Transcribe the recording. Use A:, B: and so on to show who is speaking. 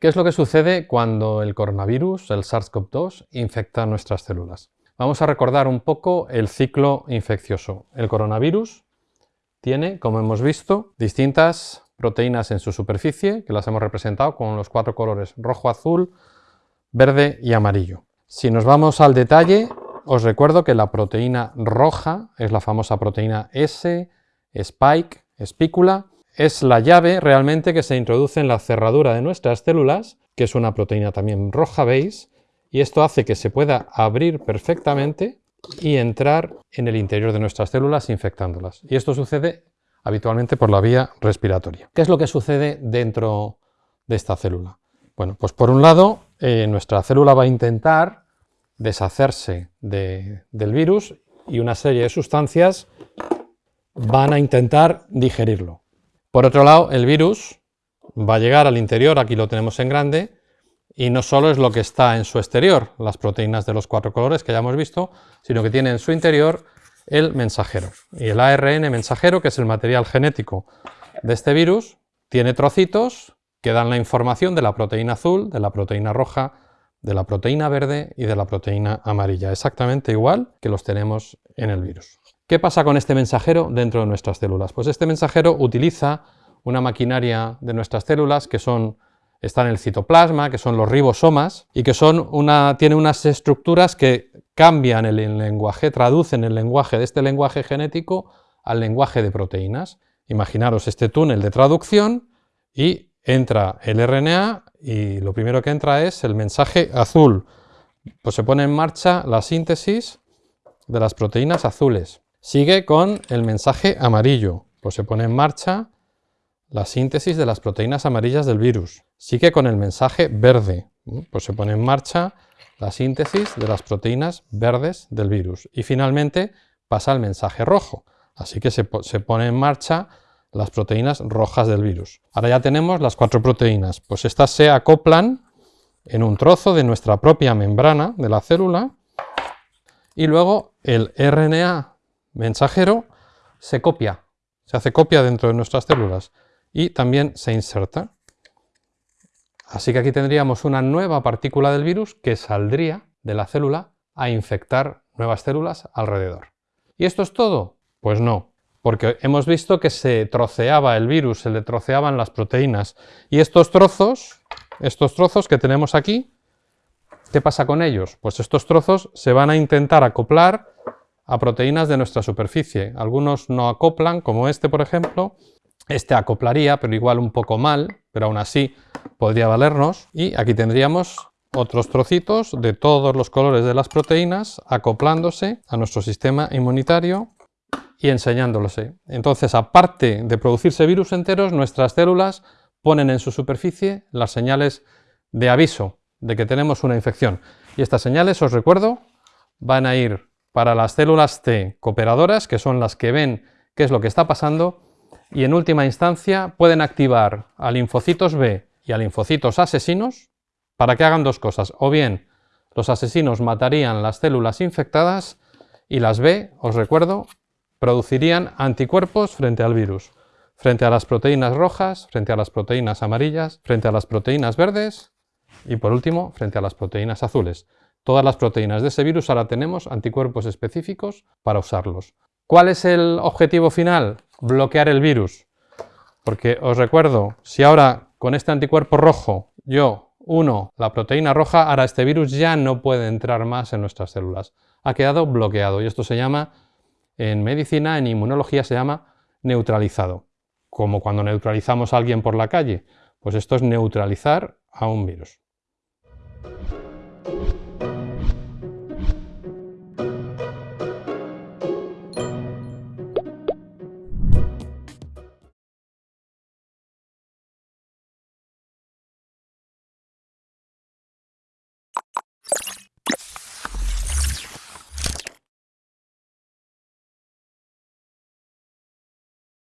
A: ¿Qué es lo que sucede cuando el coronavirus, el SARS-CoV-2, infecta nuestras células? Vamos a recordar un poco el ciclo infeccioso. El coronavirus tiene, como hemos visto, distintas proteínas en su superficie, que las hemos representado con los cuatro colores rojo, azul, verde y amarillo. Si nos vamos al detalle, os recuerdo que la proteína roja es la famosa proteína S, spike, espícula, es la llave realmente que se introduce en la cerradura de nuestras células, que es una proteína también roja, veis, y esto hace que se pueda abrir perfectamente y entrar en el interior de nuestras células infectándolas. Y esto sucede habitualmente por la vía respiratoria. ¿Qué es lo que sucede dentro de esta célula? Bueno, pues por un lado, eh, nuestra célula va a intentar deshacerse del virus y una serie de sustancias van a intentar digerirlo. Por otro lado, el virus va a llegar al interior, aquí lo tenemos en grande, y no solo es lo que está en su exterior, las proteínas de los cuatro colores que ya hemos visto, sino que tiene en su interior el mensajero. Y el ARN mensajero, que es el material genético de este virus, tiene trocitos que dan la información de la proteína azul, de la proteína roja, de la proteína verde y de la proteína amarilla, exactamente igual que los tenemos en el virus. ¿Qué pasa con este mensajero dentro de nuestras células? Pues este mensajero utiliza una maquinaria de nuestras células que son, está en el citoplasma, que son los ribosomas, y que son tiene unas estructuras que cambian el lenguaje, traducen el lenguaje de este lenguaje genético al lenguaje de proteínas. Imaginaros este túnel de traducción y entra el RNA y lo primero que entra es el mensaje azul. Pues se pone en marcha la síntesis de las proteínas azules. Sigue con el mensaje amarillo, pues se pone en marcha la síntesis de las proteínas amarillas del virus. Sigue con el mensaje verde, pues se pone en marcha la síntesis de las proteínas verdes del virus. Y finalmente pasa al mensaje rojo, así que se, se pone en marcha las proteínas rojas del virus. Ahora ya tenemos las cuatro proteínas, pues estas se acoplan en un trozo de nuestra propia membrana de la célula y luego el RNA mensajero se copia, se hace copia dentro de nuestras células y también se inserta. Así que aquí tendríamos una nueva partícula del virus que saldría de la célula a infectar nuevas células alrededor. ¿Y esto es todo? Pues no, porque hemos visto que se troceaba el virus, se le troceaban las proteínas. Y estos trozos, estos trozos que tenemos aquí, ¿qué pasa con ellos? Pues estos trozos se van a intentar acoplar a proteínas de nuestra superficie. Algunos no acoplan, como este por ejemplo. Este acoplaría, pero igual un poco mal, pero aún así podría valernos. Y aquí tendríamos otros trocitos de todos los colores de las proteínas acoplándose a nuestro sistema inmunitario y enseñándose. Entonces, aparte de producirse virus enteros, nuestras células ponen en su superficie las señales de aviso de que tenemos una infección. Y estas señales, os recuerdo, van a ir para las células T cooperadoras, que son las que ven qué es lo que está pasando, y en última instancia pueden activar a linfocitos B y a linfocitos asesinos para que hagan dos cosas. O bien los asesinos matarían las células infectadas y las B, os recuerdo, producirían anticuerpos frente al virus, frente a las proteínas rojas, frente a las proteínas amarillas, frente a las proteínas verdes y por último frente a las proteínas azules todas las proteínas de ese virus, ahora tenemos anticuerpos específicos para usarlos. ¿Cuál es el objetivo final? Bloquear el virus. Porque os recuerdo, si ahora con este anticuerpo rojo yo uno la proteína roja, ahora este virus ya no puede entrar más en nuestras células. Ha quedado bloqueado y esto se llama, en medicina, en inmunología se llama neutralizado. Como cuando neutralizamos a alguien por la calle. Pues esto es neutralizar a un virus.